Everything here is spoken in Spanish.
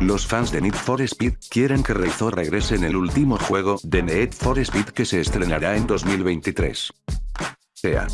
Los fans de Need for Speed quieren que Reizo regrese en el último juego de Need for Speed que se estrenará en 2023. Sea.